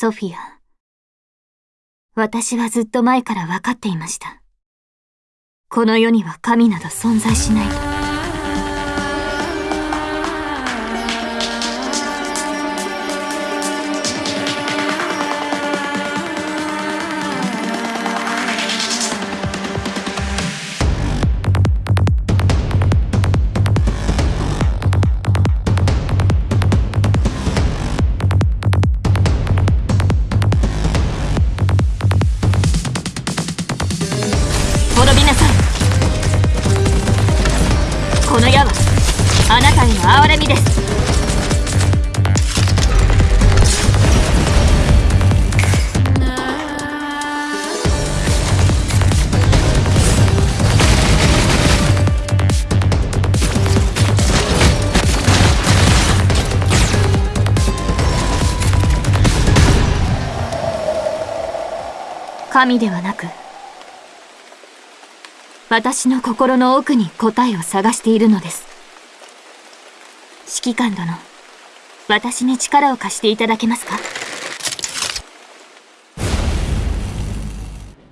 ソフィア。私はずっと前から分かっていました。この世には神など存在しないと。この矢はあなたへの憐れみです神ではなく私の心の奥に答えを探しているのです。指揮官殿、私に力を貸していただけますか？